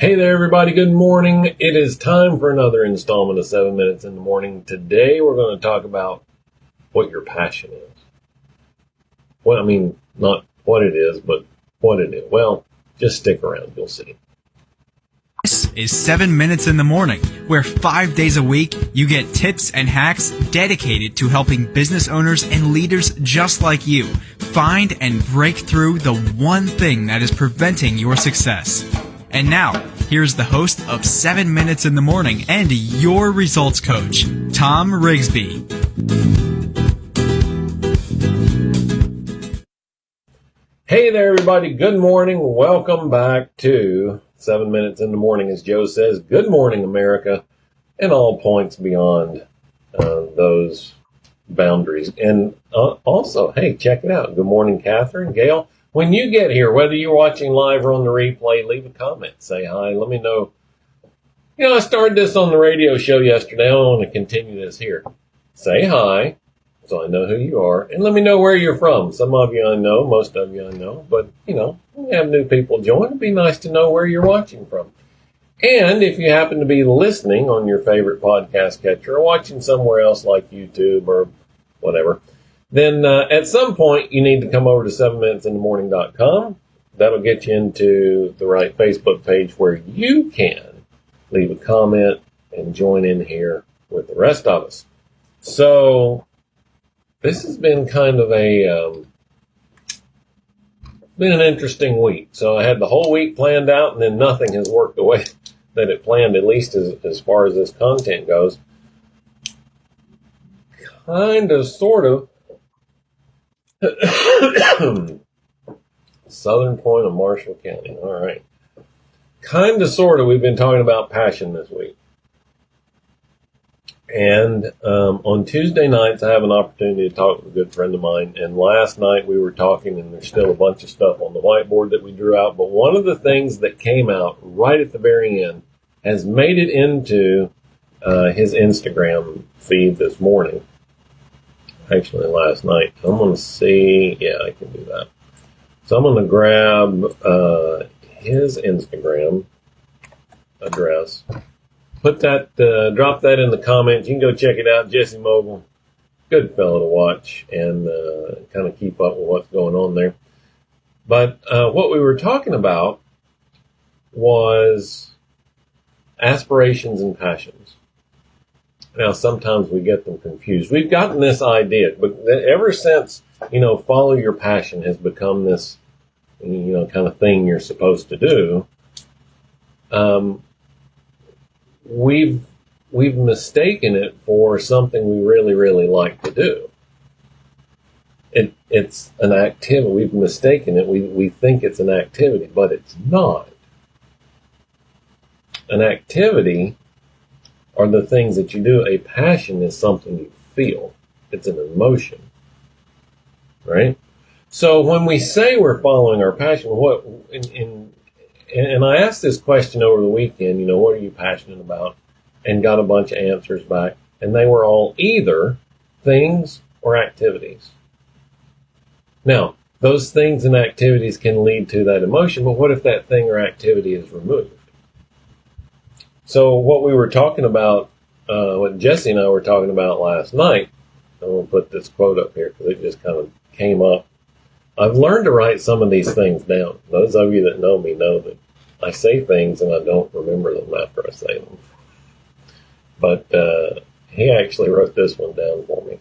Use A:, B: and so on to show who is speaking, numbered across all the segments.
A: Hey there, everybody. Good morning. It is time for another installment of 7 Minutes in the Morning. Today, we're going to talk about what your passion is. Well, I mean, not what it is, but what it is. Well, just stick around. You'll see.
B: This is 7 Minutes in the Morning, where five days a week you get tips and hacks dedicated to helping business owners and leaders just like you find and break through the one thing that is preventing your success. And now, here's the host of 7 Minutes in the Morning and your results coach, Tom Rigsby.
A: Hey there, everybody. Good morning. Welcome back to 7 Minutes in the Morning. As Joe says, good morning, America, and all points beyond uh, those boundaries. And uh, also, hey, check it out. Good morning, Catherine, Gail. When you get here, whether you're watching live or on the replay, leave a comment. Say hi. Let me know. You know, I started this on the radio show yesterday. I want to continue this here. Say hi so I know who you are. And let me know where you're from. Some of you I know, most of you I know. But, you know, we have new people join. It'd be nice to know where you're watching from. And if you happen to be listening on your favorite podcast catcher or watching somewhere else like YouTube or whatever, then uh, at some point you need to come over to 7minutesinthemorning.com. That'll get you into the right Facebook page where you can leave a comment and join in here with the rest of us. So this has been kind of a um, been an interesting week. So I had the whole week planned out, and then nothing has worked the way that it planned, at least as, as far as this content goes. Kind of, sort of, Southern point of Marshall County. All right. Kind of, sort of, we've been talking about passion this week. And um, on Tuesday nights, I have an opportunity to talk with a good friend of mine. And last night we were talking, and there's still a bunch of stuff on the whiteboard that we drew out. But one of the things that came out right at the very end has made it into uh, his Instagram feed this morning actually last night. I'm going to see. Yeah, I can do that. So I'm going to grab uh, his Instagram address. Put that, uh, drop that in the comments. You can go check it out. Jesse Mogul, good fellow to watch and uh, kind of keep up with what's going on there. But uh, what we were talking about was aspirations and passions. Now, sometimes we get them confused. We've gotten this idea, but ever since, you know, follow your passion has become this, you know, kind of thing you're supposed to do, um, we've, we've mistaken it for something we really, really like to do. It, it's an activity. We've mistaken it. We, we think it's an activity, but it's not. An activity are the things that you do. A passion is something you feel. It's an emotion. Right? So when we say we're following our passion, what, in, in, and I asked this question over the weekend, you know, what are you passionate about? And got a bunch of answers back. And they were all either things or activities. Now, those things and activities can lead to that emotion, but what if that thing or activity is removed? So what we were talking about, uh, what Jesse and I were talking about last night, I'm going to put this quote up here because it just kind of came up. I've learned to write some of these things down. Those of you that know me know that I say things and I don't remember them after I say them. But uh, he actually wrote this one down for me.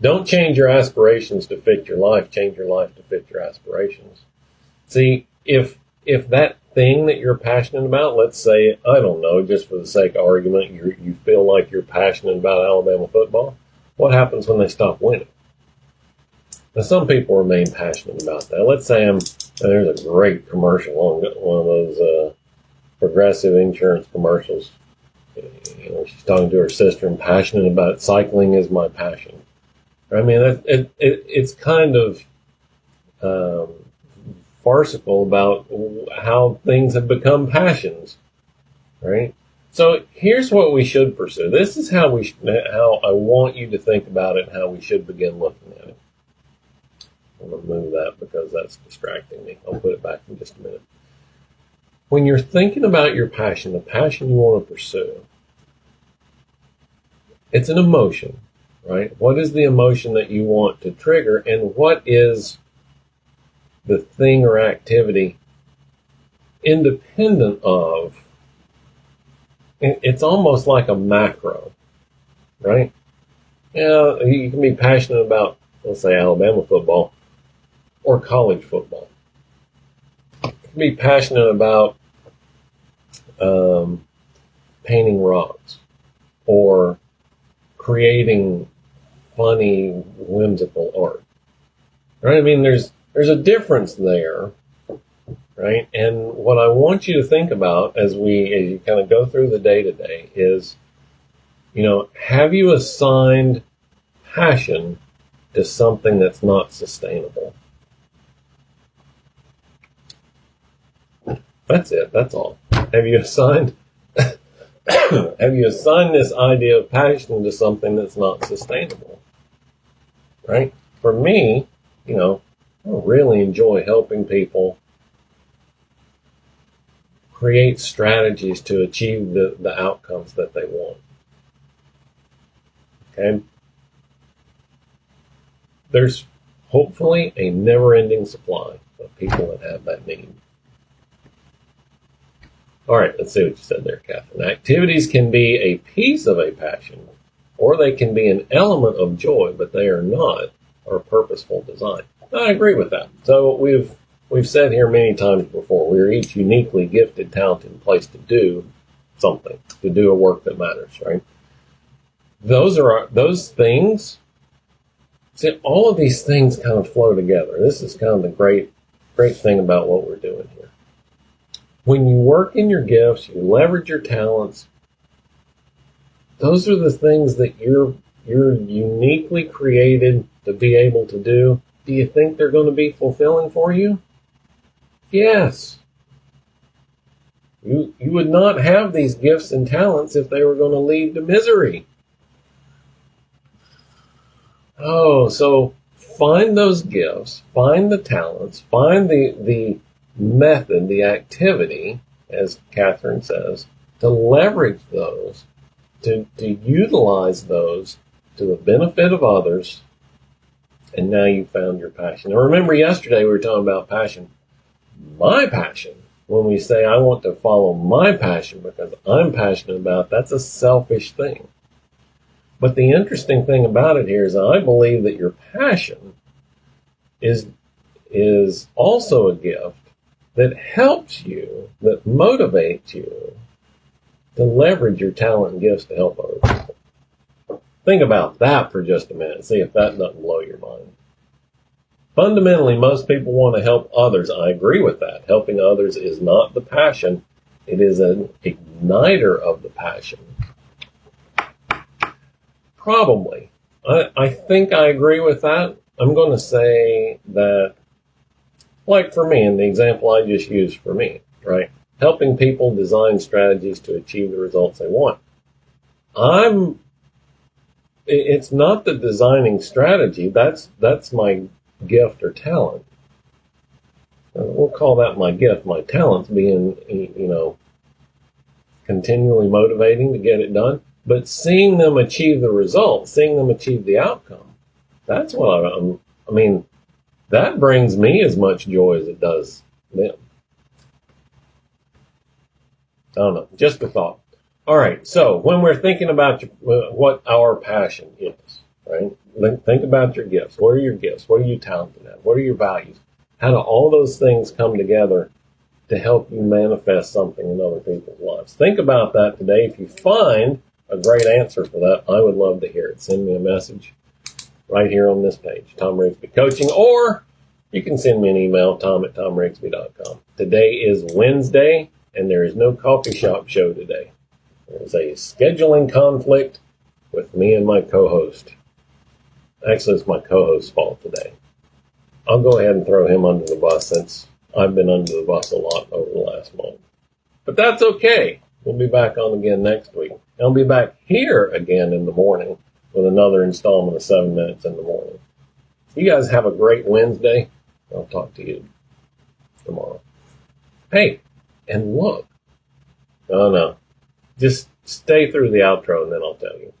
A: Don't change your aspirations to fit your life. Change your life to fit your aspirations. See, if if that thing that you're passionate about, let's say, I don't know, just for the sake of argument, you you feel like you're passionate about Alabama football, what happens when they stop winning? Now, some people remain passionate about that. Let's say I'm, there's a great commercial on one of those uh, progressive insurance commercials. You know, she's talking to her sister and passionate about cycling is my passion. I mean, it, it, it it's kind of um, farcical about how things have become passions, right? So here's what we should pursue. This is how we, how I want you to think about it, how we should begin looking at it. I'm going to move that because that's distracting me. I'll put it back in just a minute. when you're thinking about your passion, the passion you want to pursue, it's an emotion, right? What is the emotion that you want to trigger and what is the thing or activity independent of it's almost like a macro, right? Yeah, you can be passionate about, let's say, Alabama football or college football. You can be passionate about um, painting rocks or creating funny, whimsical art. Right? I mean, there's there's a difference there, right? And what I want you to think about as we as you kind of go through the day to day is, you know, have you assigned passion to something that's not sustainable? That's it. That's all. Have you assigned have you assigned this idea of passion to something that's not sustainable? Right? For me, you know, I really enjoy helping people create strategies to achieve the, the outcomes that they want. Okay? There's hopefully a never ending supply of people that have that need. All right, let's see what you said there, Catherine. Activities can be a piece of a passion, or they can be an element of joy, but they are not our purposeful design. I agree with that. So we've we've said here many times before, we are each uniquely gifted, talented, and placed to do something, to do a work that matters, right? Those are our, those things. See, all of these things kind of flow together. This is kind of the great, great thing about what we're doing here when you work in your gifts, you leverage your talents, those are the things that you're you're uniquely created to be able to do. Do you think they're going to be fulfilling for you? Yes. You, you would not have these gifts and talents if they were going to lead to misery. Oh, so find those gifts, find the talents, find the, the method, the activity, as Catherine says, to leverage those, to, to utilize those to the benefit of others, and now you found your passion. Now remember yesterday we were talking about passion. My passion, when we say I want to follow my passion because I'm passionate about, that's a selfish thing. But the interesting thing about it here is I believe that your passion is is also a gift that helps you, that motivates you to leverage your talent and gifts to help other people. Think about that for just a minute. See if that doesn't blow your mind. Fundamentally, most people want to help others. I agree with that. Helping others is not the passion. It is an igniter of the passion. Probably. I, I think I agree with that. I'm going to say that like for me, in the example I just used for me, right? Helping people design strategies to achieve the results they want. I'm, it's not the designing strategy. That's, that's my gift or talent. Uh, we'll call that my gift, my talents being, you know, continually motivating to get it done, but seeing them achieve the result, seeing them achieve the outcome. That's what I'm, I mean, that brings me as much joy as it does them. I don't know, just a thought. All right, so when we're thinking about uh, what our passion is, right? Think about your gifts. What are your gifts? What are you talented at? What are your values? How do all those things come together to help you manifest something in other people's lives? Think about that today. If you find a great answer for that, I would love to hear it. Send me a message right here on this page, Tom Rigsby Coaching, or you can send me an email, tom at tomrigsby.com. Today is Wednesday, and there is no coffee shop show today. There's a scheduling conflict with me and my co-host. Actually, it's my co-host's fault today. I'll go ahead and throw him under the bus since I've been under the bus a lot over the last month. But that's okay. We'll be back on again next week. I'll be back here again in the morning with another installment of 7 Minutes in the Morning. You guys have a great Wednesday. I'll talk to you tomorrow. Hey, and look. Oh no. Just stay through the outro and then I'll tell you.